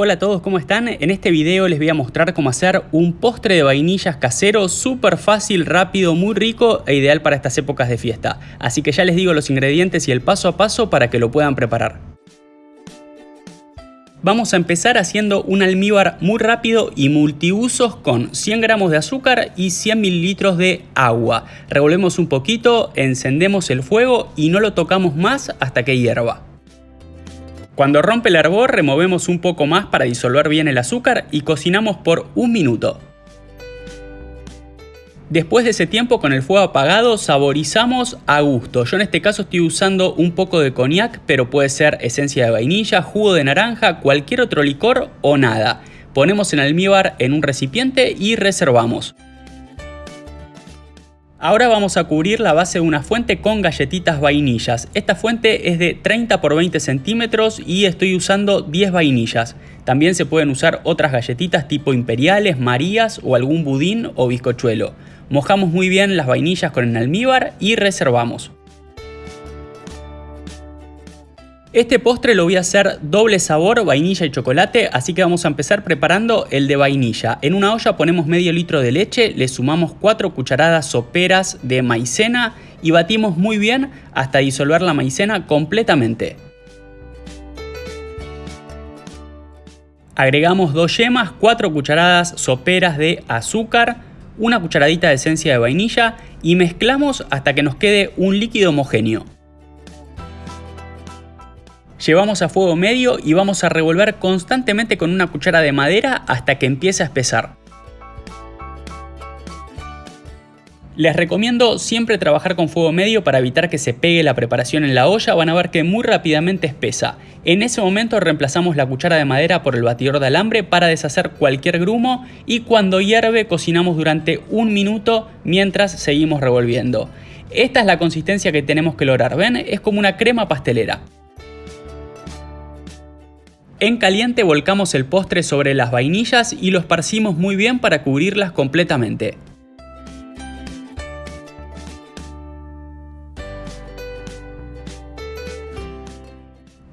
Hola a todos, ¿cómo están? En este video les voy a mostrar cómo hacer un postre de vainillas casero súper fácil, rápido, muy rico e ideal para estas épocas de fiesta. Así que ya les digo los ingredientes y el paso a paso para que lo puedan preparar. Vamos a empezar haciendo un almíbar muy rápido y multiusos con 100 gramos de azúcar y 100 mililitros de agua. Revolvemos un poquito, encendemos el fuego y no lo tocamos más hasta que hierva. Cuando rompe el hervor removemos un poco más para disolver bien el azúcar y cocinamos por un minuto. Después de ese tiempo con el fuego apagado saborizamos a gusto. Yo en este caso estoy usando un poco de coñac, pero puede ser esencia de vainilla, jugo de naranja, cualquier otro licor o nada. Ponemos el almíbar en un recipiente y reservamos. Ahora vamos a cubrir la base de una fuente con galletitas vainillas. Esta fuente es de 30 por 20 centímetros y estoy usando 10 vainillas. También se pueden usar otras galletitas tipo imperiales, marías o algún budín o bizcochuelo. Mojamos muy bien las vainillas con el almíbar y reservamos. Este postre lo voy a hacer doble sabor, vainilla y chocolate, así que vamos a empezar preparando el de vainilla. En una olla ponemos medio litro de leche, le sumamos 4 cucharadas soperas de maicena y batimos muy bien hasta disolver la maicena completamente. Agregamos dos yemas, 4 cucharadas soperas de azúcar, una cucharadita de esencia de vainilla y mezclamos hasta que nos quede un líquido homogéneo. Llevamos a fuego medio y vamos a revolver constantemente con una cuchara de madera hasta que empiece a espesar. Les recomiendo siempre trabajar con fuego medio para evitar que se pegue la preparación en la olla, van a ver que muy rápidamente espesa. En ese momento reemplazamos la cuchara de madera por el batidor de alambre para deshacer cualquier grumo y cuando hierve cocinamos durante un minuto mientras seguimos revolviendo. Esta es la consistencia que tenemos que lograr, ¿ven? Es como una crema pastelera. En caliente volcamos el postre sobre las vainillas y lo esparcimos muy bien para cubrirlas completamente.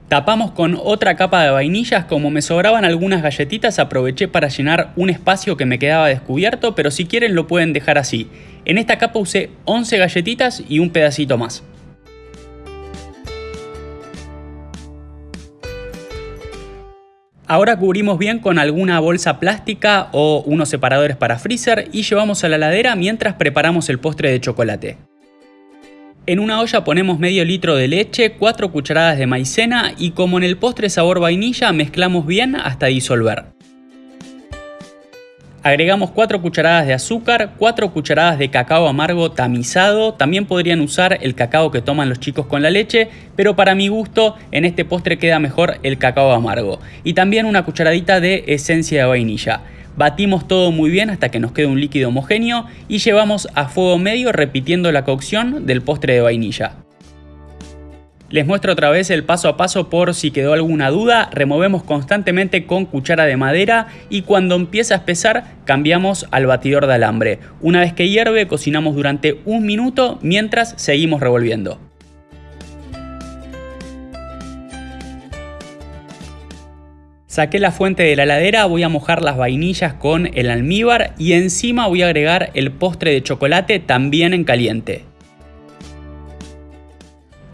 Tapamos con otra capa de vainillas, como me sobraban algunas galletitas aproveché para llenar un espacio que me quedaba descubierto, pero si quieren lo pueden dejar así. En esta capa usé 11 galletitas y un pedacito más. Ahora cubrimos bien con alguna bolsa plástica o unos separadores para freezer y llevamos a la ladera mientras preparamos el postre de chocolate. En una olla ponemos medio litro de leche, 4 cucharadas de maicena y como en el postre sabor vainilla mezclamos bien hasta disolver. Agregamos 4 cucharadas de azúcar, 4 cucharadas de cacao amargo tamizado, también podrían usar el cacao que toman los chicos con la leche, pero para mi gusto en este postre queda mejor el cacao amargo. Y también una cucharadita de esencia de vainilla. Batimos todo muy bien hasta que nos quede un líquido homogéneo y llevamos a fuego medio repitiendo la cocción del postre de vainilla. Les muestro otra vez el paso a paso por si quedó alguna duda. Removemos constantemente con cuchara de madera y cuando empieza a espesar cambiamos al batidor de alambre. Una vez que hierve cocinamos durante un minuto mientras seguimos revolviendo. Saqué la fuente de la heladera, voy a mojar las vainillas con el almíbar y encima voy a agregar el postre de chocolate también en caliente.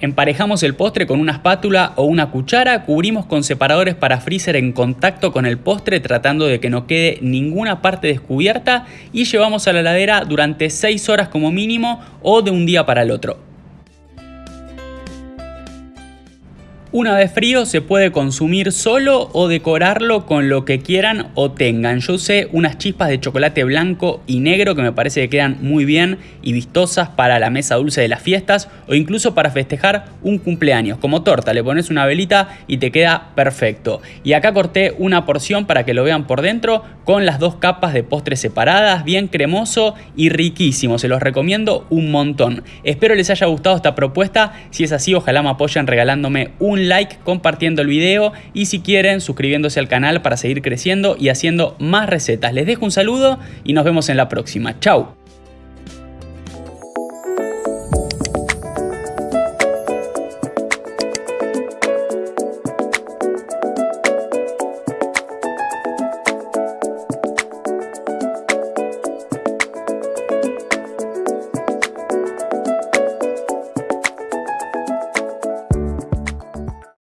Emparejamos el postre con una espátula o una cuchara, cubrimos con separadores para freezer en contacto con el postre tratando de que no quede ninguna parte descubierta y llevamos a la heladera durante 6 horas como mínimo o de un día para el otro. Una vez frío se puede consumir solo o decorarlo con lo que quieran o tengan. Yo usé unas chispas de chocolate blanco y negro que me parece que quedan muy bien y vistosas para la mesa dulce de las fiestas o incluso para festejar un cumpleaños. Como torta, le pones una velita y te queda perfecto. Y acá corté una porción para que lo vean por dentro con las dos capas de postre separadas, bien cremoso y riquísimo. Se los recomiendo un montón. Espero les haya gustado esta propuesta. Si es así, ojalá me apoyen regalándome un like, compartiendo el video y si quieren suscribiéndose al canal para seguir creciendo y haciendo más recetas. Les dejo un saludo y nos vemos en la próxima. Chau.